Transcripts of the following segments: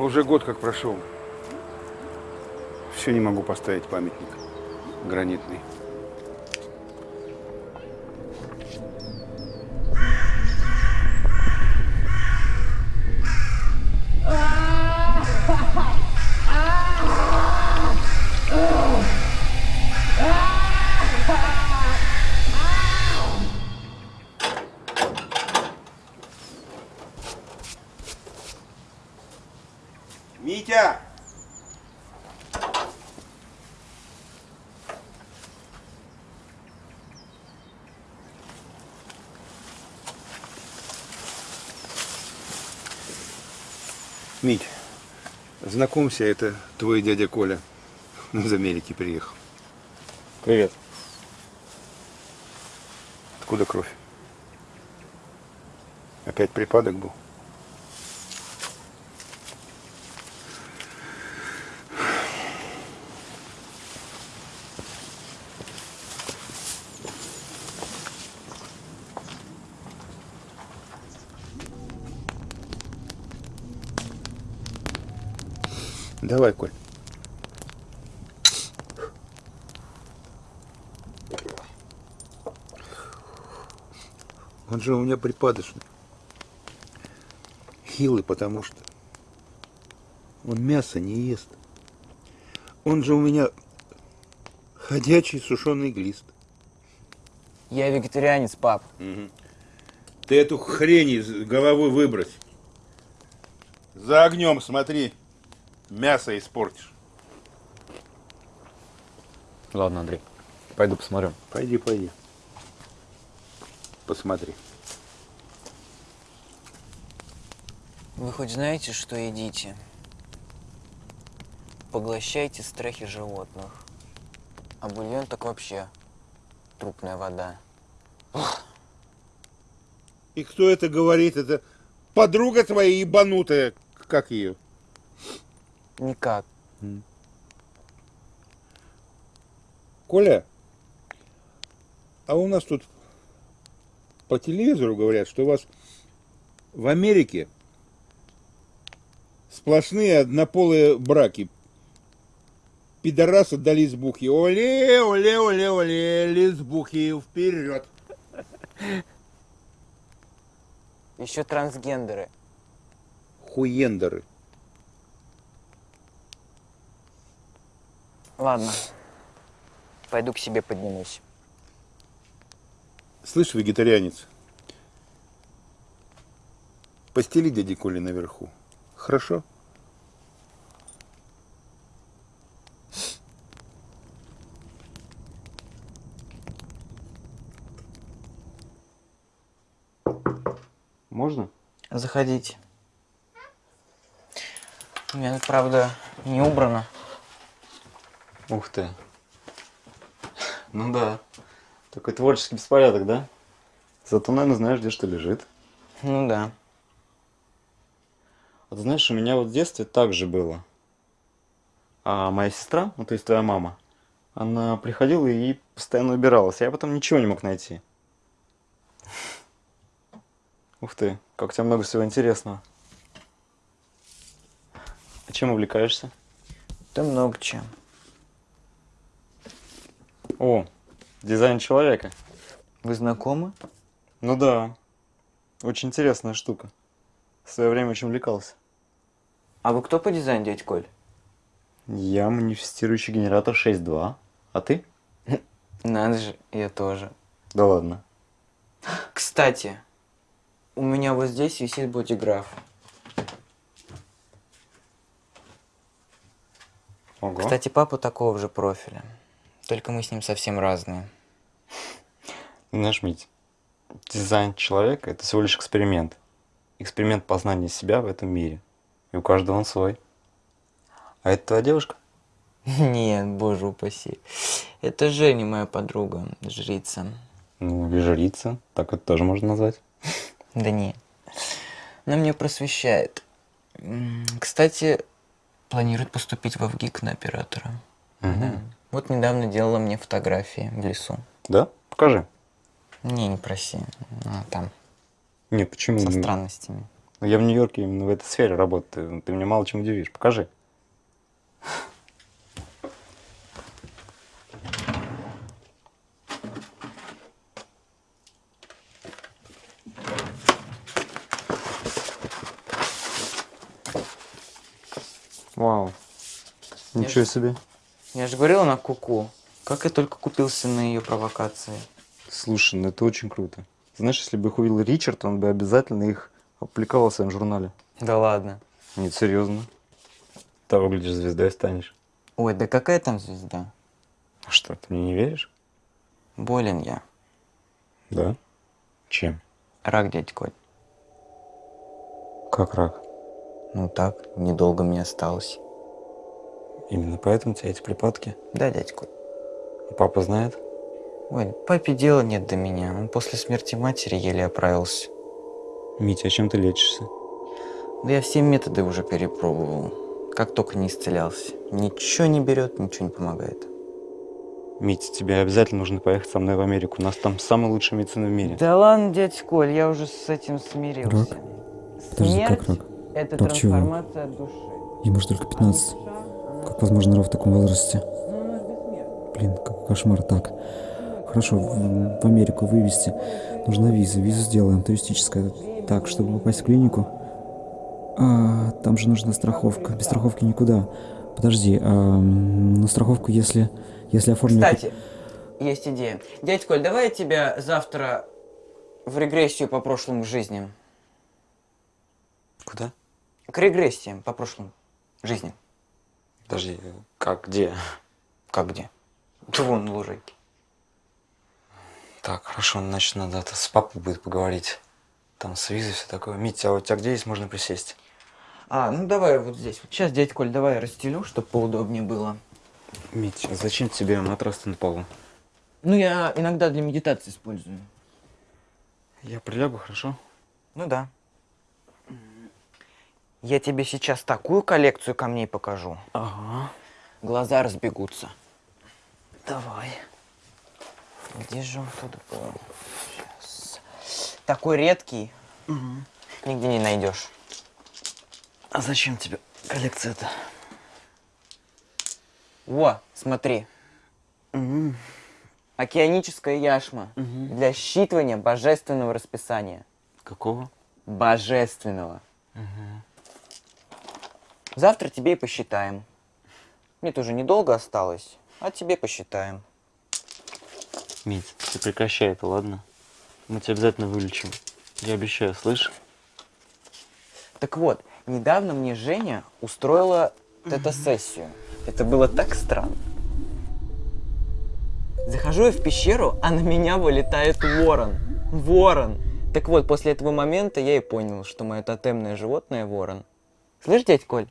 Уже год как прошел. Все не могу поставить памятник гранитный. Мить, знакомься, это твой дядя Коля. Из Америки приехал. Привет. Откуда кровь? Опять припадок был? Давай, Коль. Он же у меня припадочный. Хилый, потому что он мясо не ест. Он же у меня ходячий сушеный глист. Я вегетарианец, пап. Ты эту хрень из головы выбрось. За огнем смотри, мясо испортишь. Ладно, Андрей, пойду посмотрю. Пойди, пойди. Посмотри. Вы хоть знаете, что едите? Поглощайте страхи животных. А бульон так вообще трупная вода. И кто это говорит? Это подруга твоя ебанутая. Как ее? Никак. Коля, а у нас тут по телевизору говорят, что у вас в Америке сплошные однополые браки. Пидорасы до лесбухи. Оле, оле, оле, оле, лесбухи, вперед. Еще трансгендеры. Хуендеры. Ладно. Пойду к себе поднимусь. Слышь, вегетарианец, постели дяди Коли наверху. Хорошо? Можно? Заходите. У меня, правда, не убрано. Ух ты. Ну да. Такой творческий беспорядок, да? Зато, наверное, знаешь, где что лежит. Ну да. А ты знаешь, у меня вот в детстве так же было. А моя сестра, ну то есть твоя мама, она приходила и постоянно убиралась. а Я потом ничего не мог найти. Ух ты, как у тебя много всего интересного. А чем увлекаешься? Да много чем. О, дизайн человека. Вы знакомы? Ну да. Очень интересная штука. В свое время очень увлекался. А вы кто по дизайну, дядь Коль? Я манифестирующий генератор 6.2. А ты? Надо же, я тоже. Да ладно. Кстати, у меня вот здесь висит бодиграф. Ого. Кстати, папа такого же профиля. Только мы с ним совсем разные. Знаешь, Мить, дизайн человека – это всего лишь эксперимент. Эксперимент познания себя в этом мире. И у каждого он свой. А это твоя девушка? Нет, боже упаси. Это Женя, моя подруга, жрица. Ну, или жрица, так это тоже можно назвать. Да не. Она меня просвещает. Кстати, планирует поступить в ВГИК на оператора. Мгм. Вот недавно делала мне фотографии в лесу. Да? Покажи. Не, не проси. А, там, Нет, почему? со Ну, странностями. Но я в Нью-Йорке именно в этой сфере работаю. Ты меня мало чем удивишь. Покажи. Вау. Ничего себе. Я же говорил, она куку. Как я только купился на ее провокации. Слушай, ну это очень круто. Знаешь, если бы их увидел Ричард, он бы обязательно их опубликовал в своем журнале. Да ладно. Нет, серьезно. Того, глядишь, звездой станешь. Ой, да какая там звезда? А что, ты мне не веришь? Болен я. Да. Чем? Рак, дядь Коль. Как рак? Ну так, недолго мне осталось. Именно поэтому у тебя эти припадки? Да, дядь Коль. Папа знает? Ой, папе дела нет до меня. Он после смерти матери еле оправился. Митя, а чем ты лечишься? Да я все методы уже перепробовал. Как только не исцелялся. Ничего не берет, ничего не помогает. Митя, тебе обязательно нужно поехать со мной в Америку. У нас там самая лучшая медицина в мире. Да ладно, дядь Коль, я уже с этим смирился. Рак? Подожди, как рак? Это Рак чего? трансформация души. Ему же только 15. Как возможно рак в таком возрасте? Блин, какой кошмар. Так, хорошо, в, в Америку вывести. Нужна виза. Визу сделаем, туристическая. Так, чтобы попасть в клинику. А, там же нужна страховка. Без страховки никуда. Подожди, а, на страховку, если, если оформим... Кстати, есть идея. Дядь Коль, давай я тебя завтра в регрессию по прошлым жизням. Куда? К регрессиям по прошлым жизням. Подожди, как, где? Как где? Да вон на лужайке. Так, хорошо, значит, надо это с папой будет поговорить. Там с визой все такое. Митя, а у тебя где есть можно присесть? А, ну давай вот здесь. Вот сейчас, дядь Коль, давай я расстелю, чтобы поудобнее было. Митя, а зачем тебе матрас на полу? Ну, я иногда для медитации использую. Я прилягу, хорошо? Ну да. Я тебе сейчас такую коллекцию камней покажу. Ага. Глаза разбегутся. Давай. Где же он тут был? Сейчас. Такой редкий. Нигде не найдешь. А зачем тебе коллекция-то? Во, смотри. Океаническая яшма для считывания божественного расписания. Какого? Божественного. Завтра тебе и посчитаем. Мне тоже недолго осталось, а тебе посчитаем. Мить, ты прекращай это, ладно? Мы тебя обязательно вылечим. Я обещаю, слышь? Так вот, недавно мне Женя устроила тета-сессию. Это было так странно. Захожу я в пещеру, а на меня вылетает ворон. Ворон. Так вот, после этого момента я и понял, что мое тотемное животное ворон. Слышь, дядь Коль?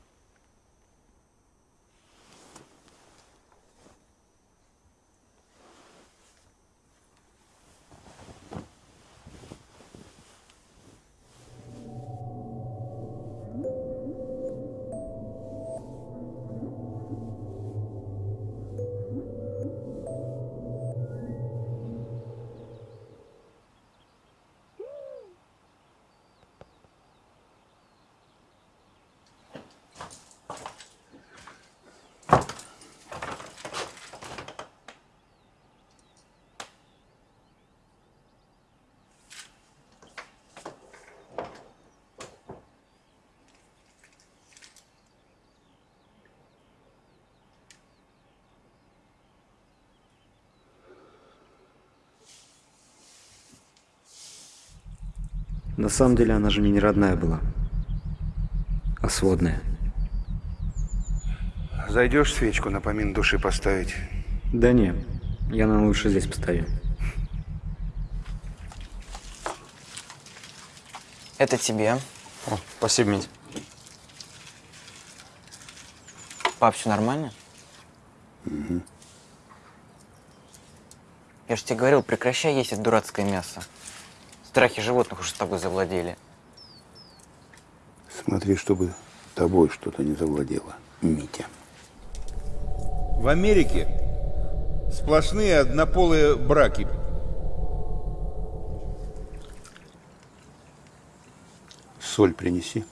На самом деле она же мне не родная была, а сводная. Зайдешь свечку на помин души поставить? Да не, я нам лучше здесь поставлю. Это тебе. О, спасибо, Мить. Пап, все нормально? Я же тебе говорил, прекращай есть это дурацкое мясо. Страхи животных уже с тобой завладели. Смотри, чтобы тобой что-то не завладело, Митя. В Америке сплошные однополые браки. соль принеси.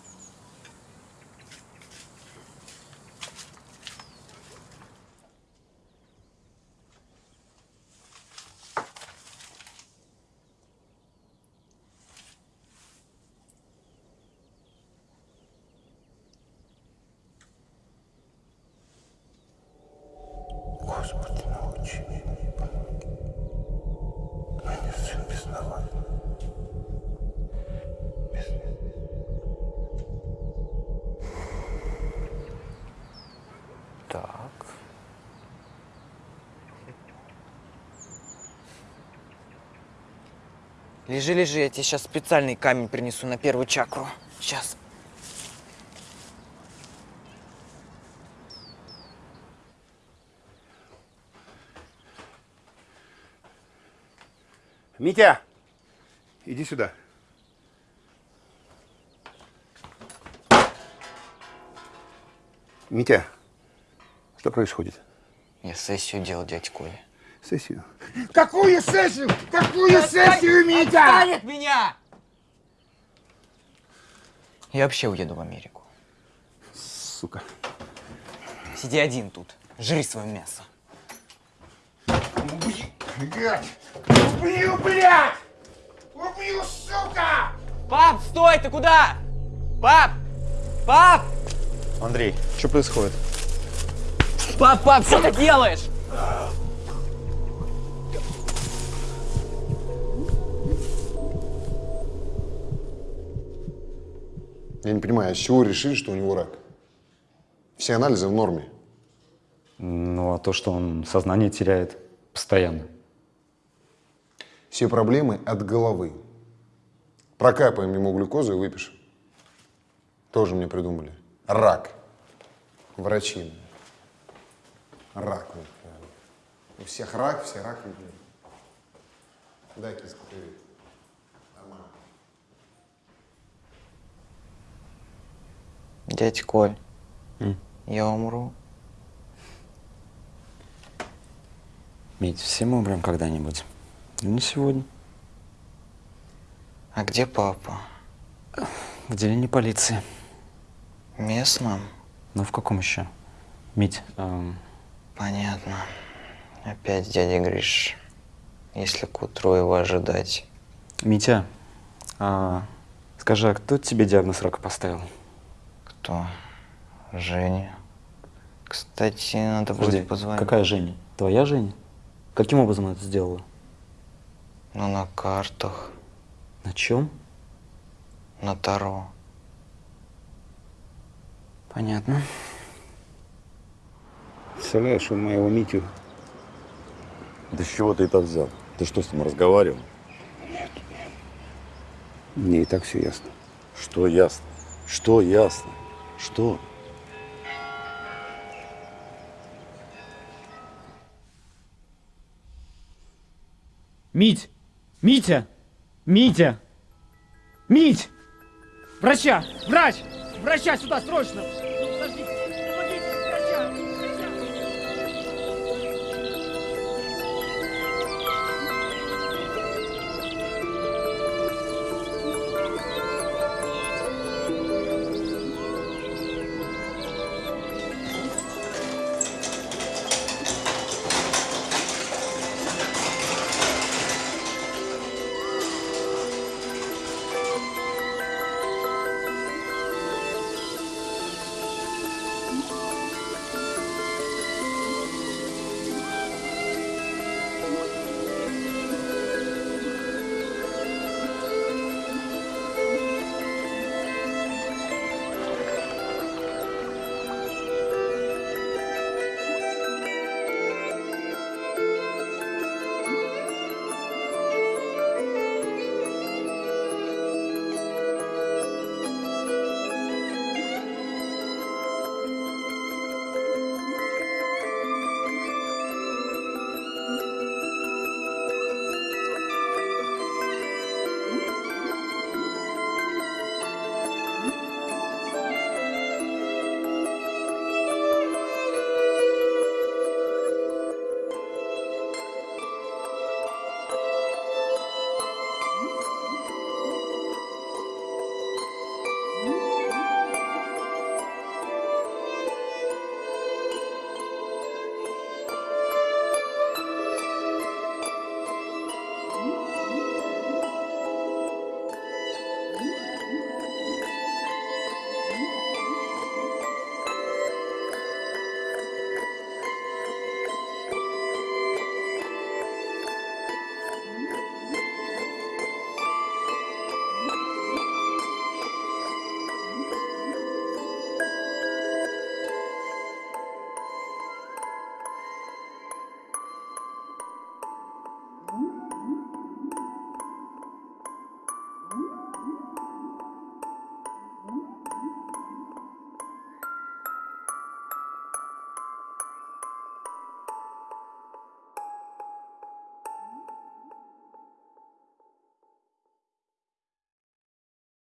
Так. Лежи, лежи, я тебе сейчас специальный камень принесу на первую чакру. Сейчас. Митя, иди сюда. Митя, что происходит? Я сессию делал, дядь Коля. Сессию. Какую сессию? Какую сессию, Митя? Отстань от меня! Я вообще уеду в Америку. Сука. Сиди один тут. Жри свое мясо. Блядь! Убью, блядь! Убью, сука! Пап, стой, ты куда? Пап! Пап! Андрей, что происходит? Пап, пап, что ты делаешь? Я не понимаю, а с чего решили, что у него рак? Все анализы в норме. Ну, а то, что он сознание теряет постоянно. Все проблемы от головы. Прокапаем ему глюкозу и выпишем. Тоже мне придумали. Рак. Врачи. Рак. У всех рак, все рак. блин. Дай киску, привет. Дядь Коль, я умру. Мить, все мы умрем когда-нибудь. Не сегодня. А где папа? В отделении полиции. Местном? Ну, в каком еще? Мить, эм, Понятно. Опять дядя Гриш. Если к утру его ожидать. Митя, а, скажи, а кто тебе диагноз рака поставил? Кто? Женя. Кстати, надо Подожди, будет позвонить. какая Женя? Твоя Женя? Каким образом она это сделала? Ну, на картах. На чем? На Таро. Понятно. Представляешь, он моего Митю Да с чего ты это взял? Ты что с ним разговаривал? Мне и так все ясно. Что ясно? Что ясно? Что? Мить! Митя! Митя! Мить! Врача! Врач! Врача сюда срочно!